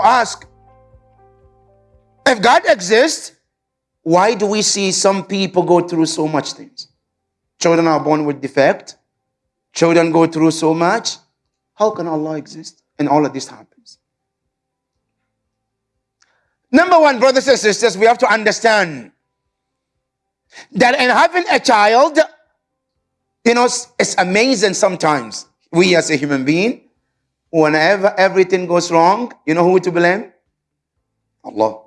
to ask if God exists, why do we see some people go through so much things? Children are born with defect. Children go through so much. How can Allah exist? And all of this happens. Number one, brothers and sisters, we have to understand that in having a child, you know, it's amazing sometimes. We as a human being, whenever everything goes wrong, you know who to blame? Allah.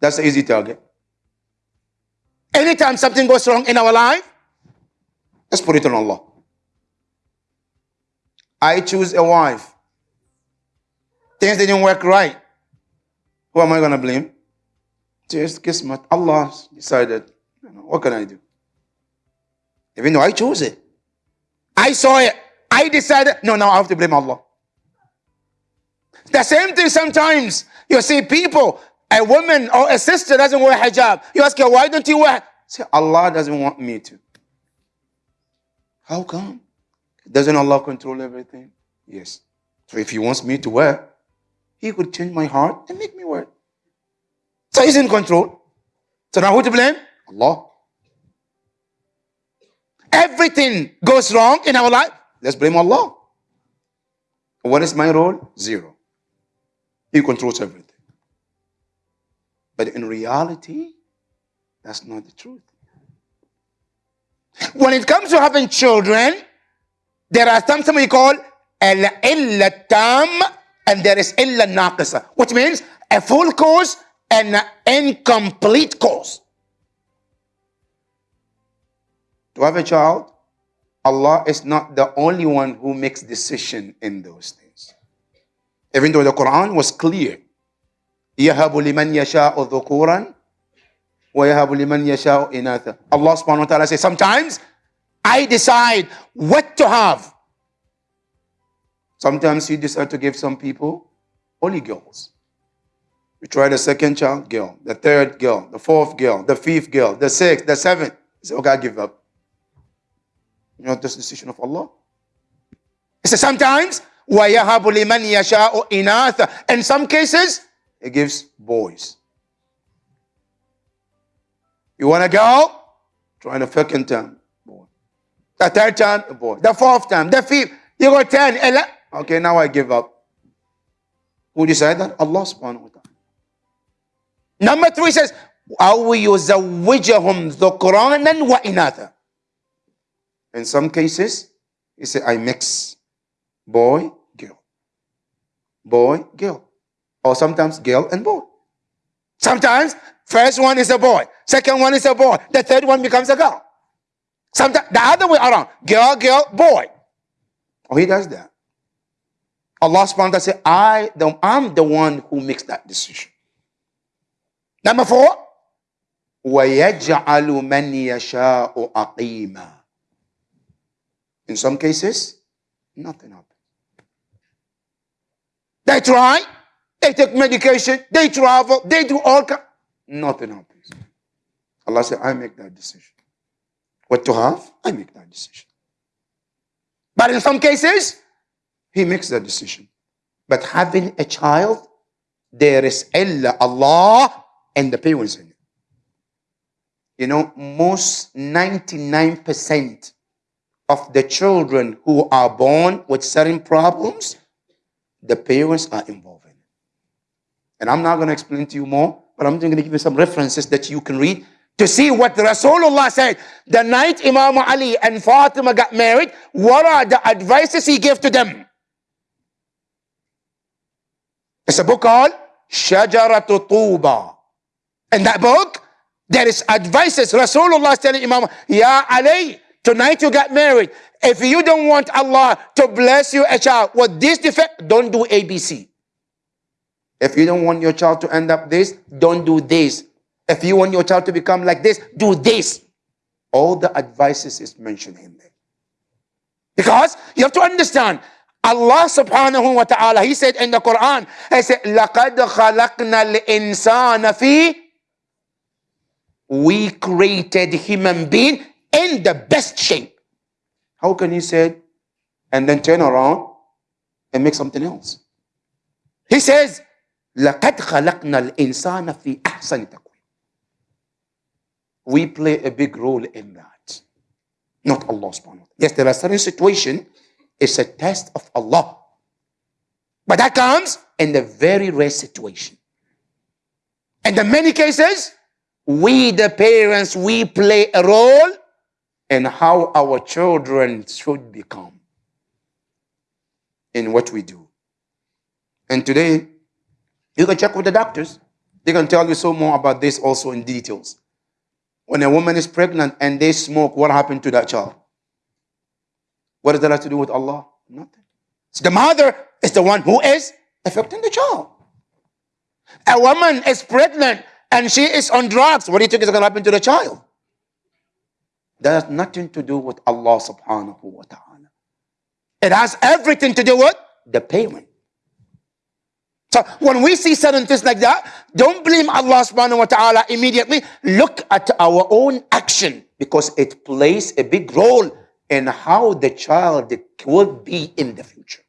That's the easy target. Anytime something goes wrong in our life, let's put it on Allah. I choose a wife. Things didn't work right. Who am I going to blame? Just kismet. Allah decided. What can I do? Even though I chose it. I saw it. I decided. No, now I have to blame Allah. The same thing sometimes. You see people, a woman or a sister doesn't wear hijab. You ask her, why don't you wear? Say, Allah doesn't want me to. How come? Doesn't Allah control everything? Yes. So if He wants me to wear, He could change my heart and make me wear. So He's in control. So now who to blame? Allah. Everything goes wrong in our life. Let's blame Allah. What is my role? Zero. He controls everything. But in reality, that's not the truth. When it comes to having children, there are something we call al-illa tam and there is illa naqisa, which means a full cause and an incomplete cause. To have a child, Allah is not the only one who makes decision in those things. Even though the Quran was clear. يَهَبُ لِمَنْ يَشَاءُ ذُكُورًا وَيَهَبُ لِمَنْ يَشَاءُ إِنَاثًا Allah subhanahu wa ta'ala says, sometimes I decide what to have. Sometimes He decide to give some people only girls. We try the second child, girl, the third girl, the fourth girl, the fifth girl, the sixth, the seventh. He said, okay, I give up. You know this decision of Allah? He says sometimes, وَيَهَبُ لِمَنْ يَشَاءُ إِنَاثًا In some cases, He gives boys. You want to go? Try the second time, boy. The third time, a boy. The fourth time, the fifth. You got 10, 11. Okay, now I give up. Who decided that? Allah subhanahu wa ta'ala. Number three says, أو يزوجهم ذكرانا وإناثا in some cases, he said, I mix boy, girl. Boy, girl. Or sometimes girl and boy. Sometimes first one is a boy, second one is a boy, the third one becomes a girl. Sometimes the other way around, girl, girl, boy. Oh, he does that. Allah subhanahu wa ta'ala said, I the, I'm the one who makes that decision. Number four, وَيَجْعَلُ مَنْ يَشَاءُ أَقِيمًا in some cases, nothing happens. They try, they take medication, they travel, they do all kinds. Nothing happens. Allah said, I make that decision. What to have, I make that decision. But in some cases, he makes that decision. But having a child, there is illa Allah and the parents in it. You know, most 99% of the children who are born with certain problems, the parents are involved in. And I'm not going to explain to you more, but I'm just going to give you some references that you can read to see what Rasulullah said. The night Imam Ali and Fatima got married, what are the advices he gave to them? It's a book called Shajaratu Tuba. In that book, there is advices. Rasulullah is telling Imam, Ya Ali, Tonight you got married. If you don't want Allah to bless you a child with this defect, don't do ABC. If you don't want your child to end up this, don't do this. If you want your child to become like this, do this. All the advices is mentioned in there. Because you have to understand, Allah subhanahu wa ta'ala, He said in the Quran, He said, لَقَدْ خَلَقْنَا الْإِنسَانَ فِي We created human being in the best shape. How can he say and then turn around and make something else? He says, لَقَدْ خَلَقْنَا الْإِنسَانَ فِي أَحْسَنِ تَقْوِيمٍ We play a big role in that. Not Allah subhanahu wa ta'ala. Yes, there are certain situations, it's a test of Allah. But that comes in the very rare situation. And in many cases, we, the parents, we play a role in how our children should become in what we do. And today, you can check with the doctors. They can tell you so more about this also in details. When a woman is pregnant and they smoke, what happened to that child? What does that have to do with Allah? Nothing. So the mother is the one who is affecting the child. A woman is pregnant and she is on drugs. What do you think is going to happen to the child? That has nothing to do with Allah subhanahu wa ta'ala. It has everything to do with the parent. So when we see certain things like that, don't blame Allah subhanahu wa ta'ala immediately. Look at our own action because it plays a big role in how the child will be in the future.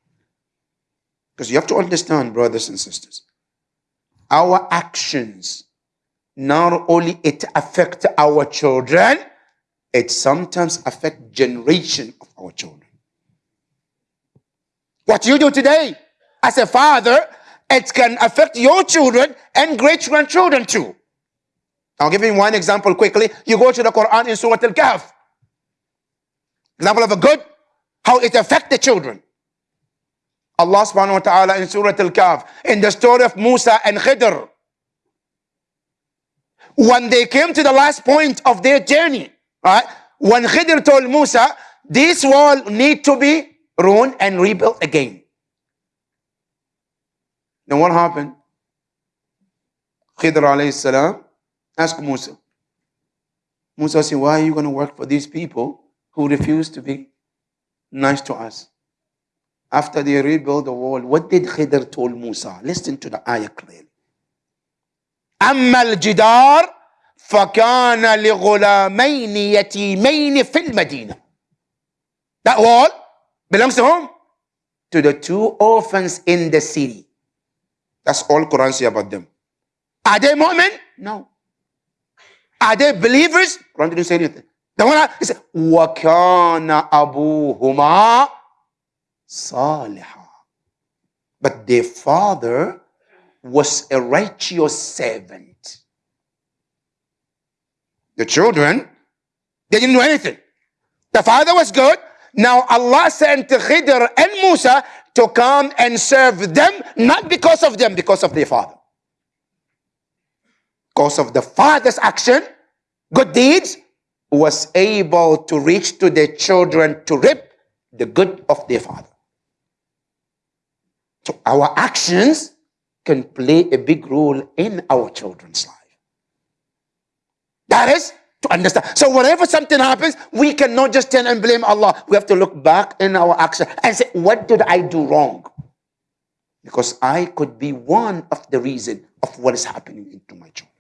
Because you have to understand, brothers and sisters, our actions, not only it affect our children, it sometimes affect generation of our children. What you do today as a father, it can affect your children and great grandchildren too. I'll give you one example quickly. You go to the Quran in Surah Al-Kahf. Example of a good, how it affect the children. Allah subhanahu wa ta'ala in Surah Al-Kahf, in the story of Musa and Khidr. When they came to the last point of their journey, right? When Khidr told Musa, this wall need to be ruined and rebuilt again. Then what happened? Khidr alayhi salam asked Musa. Musa said, why are you going to work for these people who refuse to be nice to us? after they rebuilt the wall, what did Khidr told Musa? Listen to the ayah clearly. أما الجدار فكان لغلامين يتيمين في الْمَدِينَةِ. That wall belongs to whom? To the two orphans in the city. That's all Quran says about them. Are they Mu'min? No. Are they believers? Quran didn't say anything. The one he said, وَكَانَ أَبُوهُمَا صَالِحًا But their father was a righteous servant. The children, they didn't do anything. The father was good. Now Allah sent Khidr and Musa to come and serve them, not because of them, because of their father. Because of the father's action, good deeds, was able to reach to their children to reap the good of their father. So our actions can play a big role in our children's life. That is to understand. So whenever something happens, we cannot just turn and blame Allah. We have to look back in our action and say, what did I do wrong? Because I could be one of the reason of what is happening into my children.